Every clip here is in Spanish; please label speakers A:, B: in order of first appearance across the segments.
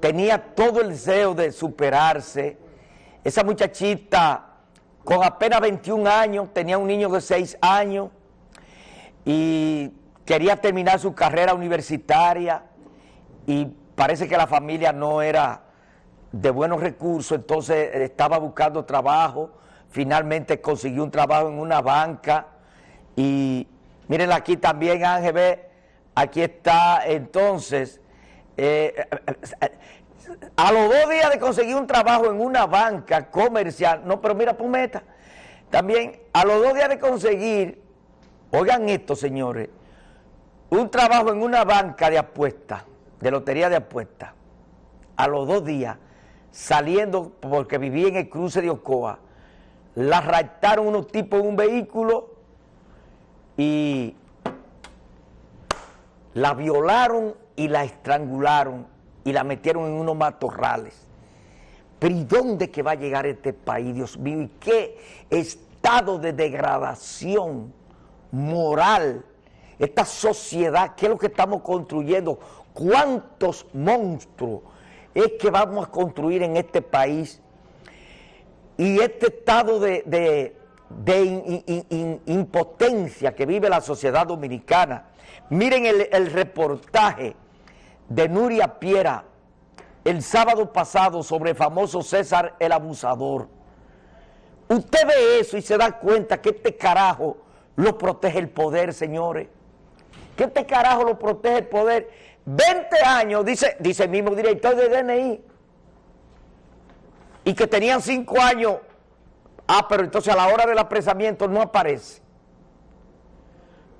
A: tenía todo el deseo de superarse. Esa muchachita con apenas 21 años, tenía un niño de 6 años y quería terminar su carrera universitaria y parece que la familia no era de buenos recursos, entonces estaba buscando trabajo, finalmente consiguió un trabajo en una banca y miren aquí también Ángel, aquí está entonces, eh, a los dos días de conseguir un trabajo en una banca comercial, no, pero mira, Pumeta, también a los dos días de conseguir, oigan esto señores, un trabajo en una banca de apuestas, de lotería de apuestas, a los dos días, saliendo porque vivía en el cruce de Ocoa, la raptaron unos tipos en un vehículo y la violaron y la estrangularon y la metieron en unos matorrales. Pero ¿y dónde que va a llegar este país, Dios mío? ¿Y qué estado de degradación moral? Esta sociedad, ¿qué es lo que estamos construyendo? ¿Cuántos monstruos es que vamos a construir en este país? Y este estado de, impotencia que vive la sociedad dominicana. Miren el reportaje de Nuria Piera el sábado pasado sobre el famoso César el Abusador. Usted ve eso y se da cuenta que este carajo lo protege el poder, señores. Que este carajo lo protege el poder. 20 años, dice, dice el mismo director de DNI. Y que tenían 5 años. Ah, pero entonces a la hora del apresamiento no aparece.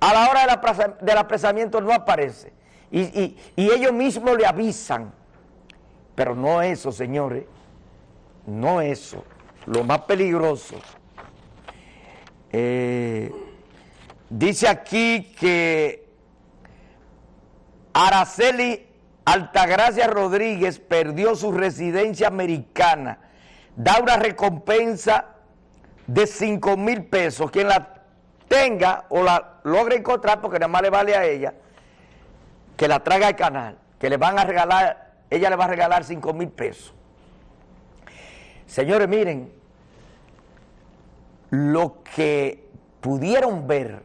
A: A la hora del apresamiento no aparece. Y, ellos mismos le avisan. Pero no eso, señores. No eso. Lo más peligroso. Eh, dice aquí que Araceli Altagracia Rodríguez perdió su residencia americana. Da una recompensa de 5 mil pesos. Quien la tenga o la logre encontrar, porque nada más le vale a ella, que la traiga al canal, que le van a regalar, ella le va a regalar 5 mil pesos. Señores, miren, lo que pudieron ver,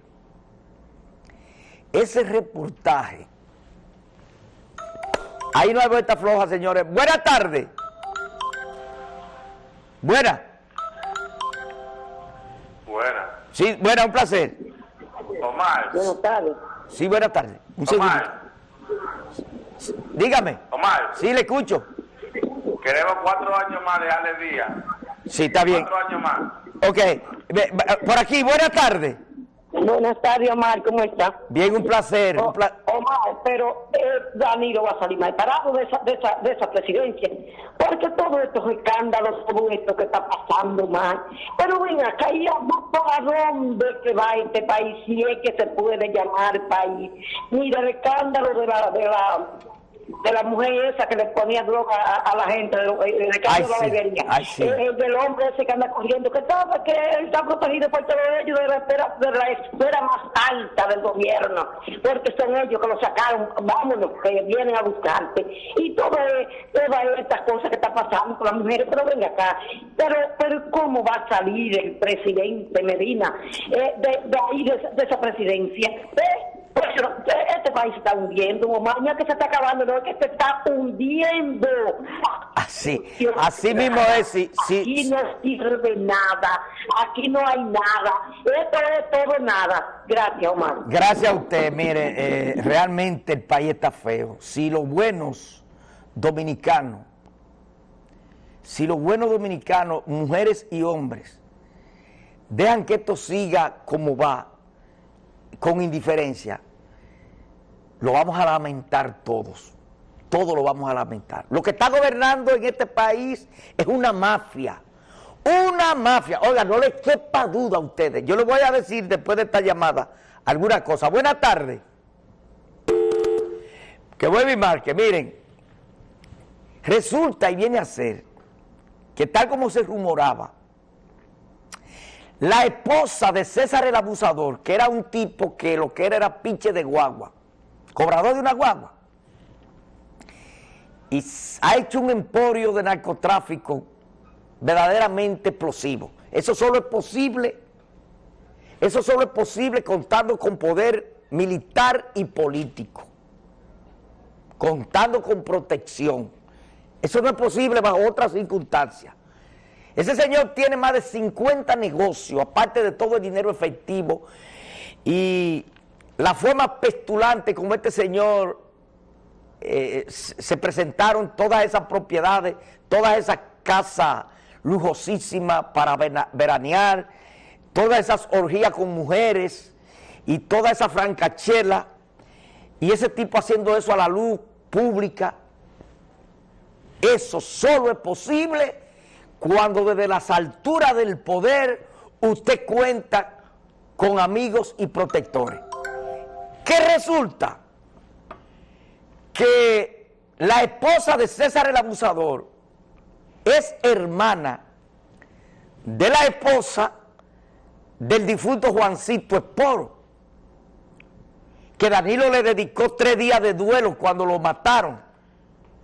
A: ese reportaje, ahí no hay vuelta floja, señores. Buenas tardes. Buena.
B: Buena.
A: Sí, buena, un placer.
B: Omar.
C: Buenas tardes.
A: Sí, buenas tardes. Un
B: Omar.
A: Dígame.
B: Omar.
A: Sí, le escucho.
B: Queremos cuatro años más de Ale Díaz.
A: Sí, está bien.
B: Cuatro años más.
A: Ok. Por aquí, buenas tardes.
C: Buenas tardes, Omar, ¿cómo está?
A: Bien, un placer.
C: Omar, pero eh, Danilo va a salir mal parado de esa, de, esa, de esa presidencia, porque todos estos escándalos, todo esto que está pasando mal, pero ven acá, ¿y para dónde que va este país? Si es que se puede llamar país. Mira, el escándalo de la... De la de la mujer esa que le ponía droga a, la gente, de, de, de
A: ay, sí, sí.
C: el, del hombre ese que anda corriendo, que sabe que él está protegido por todo ello de la, esfera, de la esfera más alta del gobierno, porque son ellos que lo sacaron, vámonos, que vienen a buscarte. Y todas estas cosas que está pasando con las mujeres, pero venga acá, pero, pero ¿cómo va a salir el presidente Medina eh, de, de, ahí, de, de esa presidencia? ¿Eh? Pues este país está hundiendo, mamá, que se está acabando, no es que se está hundiendo.
A: Así, así mismo es. Sí,
C: aquí no sirve nada, aquí no hay nada, esto es todo nada. Gracias, Omar.
A: Gracias a usted, mire, eh, realmente el país está feo. Si los buenos dominicanos, si los buenos dominicanos, mujeres y hombres, dejan que esto siga como va, con indiferencia, lo vamos a lamentar todos. Todo lo vamos a lamentar. Lo que está gobernando en este país es una mafia. Una mafia. Oiga, no les quepa duda a ustedes. Yo les voy a decir después de esta llamada alguna cosa. Buenas tardes. Que vuelve y marque. Miren, resulta y viene a ser que tal como se rumoraba, la esposa de César el Abusador, que era un tipo que lo que era era pinche de guagua, cobrador de una guagua, y ha hecho un emporio de narcotráfico verdaderamente explosivo. Eso solo es posible, eso solo es posible contando con poder militar y político, contando con protección. Eso no es posible bajo otras circunstancias. Ese señor tiene más de 50 negocios, aparte de todo el dinero efectivo, y la forma pestulante como este señor eh, se presentaron todas esas propiedades, todas esas casas lujosísimas para veranear, todas esas orgías con mujeres y toda esa francachela, y ese tipo haciendo eso a la luz pública, eso solo es posible cuando desde las alturas del poder usted cuenta con amigos y protectores. ¿Qué resulta? Que la esposa de César el abusador es hermana de la esposa del difunto Juancito Esporo, que Danilo le dedicó tres días de duelo cuando lo mataron,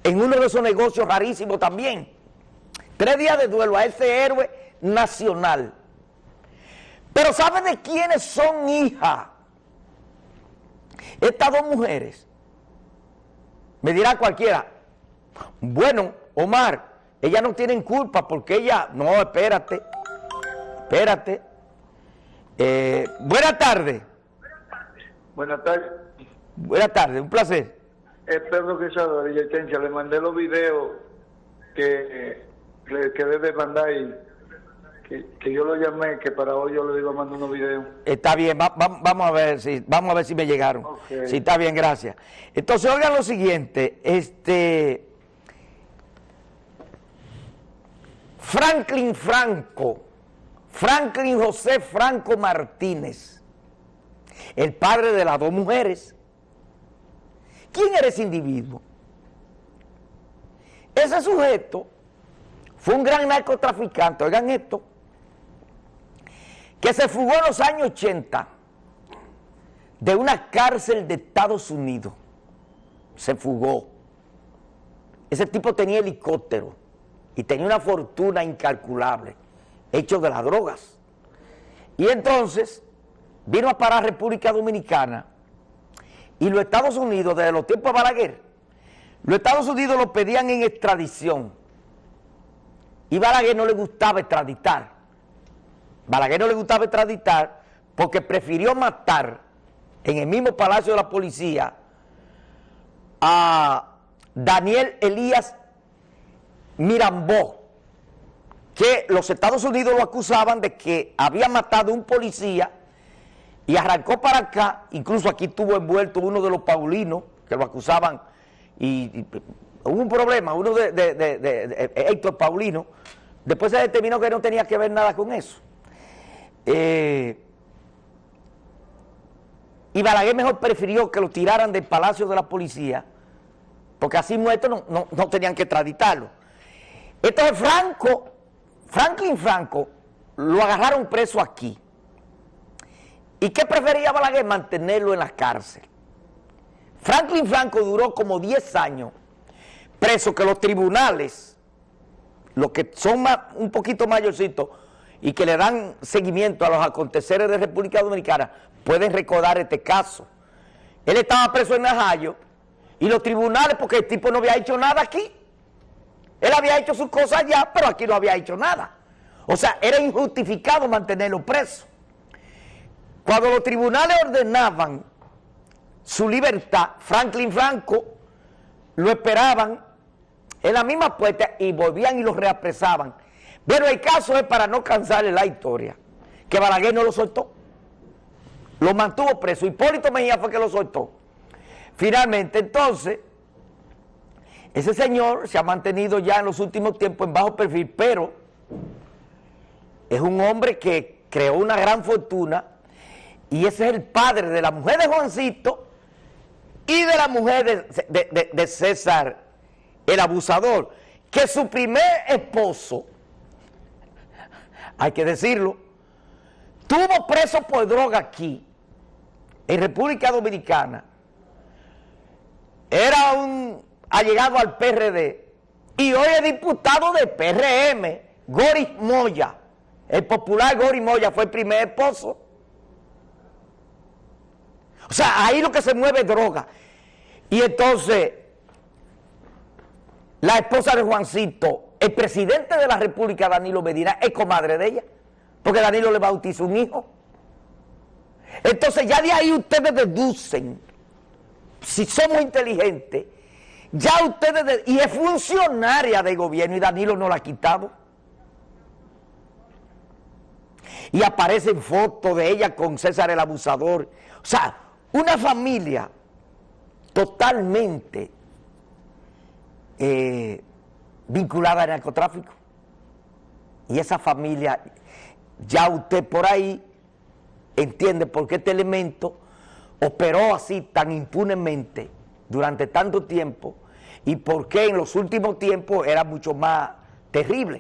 A: en uno de esos negocios rarísimos también. Tres días de duelo a ese héroe nacional. Pero ¿sabe de quiénes son hijas? Estas dos mujeres, me dirá cualquiera, bueno, Omar, ellas no tienen culpa porque ella, no, espérate, espérate. Eh, buenas tardes.
D: Buenas tardes.
A: Buenas tardes, un placer.
D: Es Pedro Quesado de Villatencia, le mandé los videos que, que debe mandar y que, yo lo llamé, que para hoy yo le iba a mandar unos videos.
A: Está bien, vamos a ver si vamos a ver si me llegaron. Sí, está bien, gracias. Entonces, oigan lo siguiente, este Franklin Franco, Franklin José Franco Martínez, el padre de las dos mujeres. ¿Quién era ese individuo? Ese sujeto fue un gran narcotraficante, oigan esto, que se fugó en los años 80 de una cárcel de Estados Unidos. Se fugó. Ese tipo tenía helicóptero y tenía una fortuna incalculable, hecho de las drogas. Y entonces vino a parar República Dominicana y los Estados Unidos, desde los tiempos de Balaguer, los Estados Unidos lo pedían en extradición. Y Balaguer no le gustaba extraditar. Balaguer no le gustaba extraditar porque prefirió matar en el mismo Palacio de la Policía a Daniel Elías Mirambó, que los Estados Unidos lo acusaban de que había matado a un policía y arrancó para acá, incluso aquí estuvo envuelto uno de los paulinos que lo acusaban y, hubo un problema, uno de, de Héctor Paulino, después se determinó que no tenía que ver nada con eso. Eh, y Balaguer mejor prefirió que lo tiraran del Palacio de la Policía, porque así muerto no, no, tenían que extraditarlo. Entonces Franco, Franklin Franco, lo agarraron preso aquí. ¿Y qué prefería Balaguer? Mantenerlo en la cárcel. Franklin Franco duró como 10 años preso que los tribunales, los que son un poquito mayorcitos, y que le dan seguimiento a los aconteceres de República Dominicana pueden recordar este caso. Él estaba preso en Najayo y los tribunales, porque el tipo no había hecho nada aquí. Él había hecho sus cosas allá, pero aquí no había hecho nada. O sea, era injustificado mantenerlo preso. Cuando los tribunales ordenaban su libertad, Franklin Franco lo esperaban en la misma puerta y volvían y lo reapresaban pero el caso es para no cansarle la historia, que Balaguer no lo soltó. Lo mantuvo preso. Hipólito Mejía fue que lo soltó. Finalmente, entonces, ese señor se ha mantenido ya en los últimos tiempos en bajo perfil, pero es un hombre que creó una gran fortuna y ese es el padre de la mujer de Juancito y de la mujer de, de César, el abusador, que su primer esposo hay que decirlo, tuvo preso por droga aquí, en República Dominicana. Era un ha llegado al PRD y hoy es diputado de PRM, Goris Moya. El popular Goris Moya fue el primer esposo. O sea, ahí lo que se mueve es droga. Y entonces, la esposa de Juancito, el presidente de la República, Danilo Medina, es comadre de ella, porque Danilo le bautizó un hijo. Entonces ya de ahí ustedes deducen, si somos inteligentes, ya ustedes, de- y es funcionaria de gobierno y Danilo no la ha quitado. Y aparecen fotos de ella con César el abusador. O sea, una familia totalmente eh, vinculada al narcotráfico. Y esa familia, ya usted por ahí entiende por qué este elemento operó así tan impunemente durante tanto tiempo y por qué en los últimos tiempos era mucho más terrible.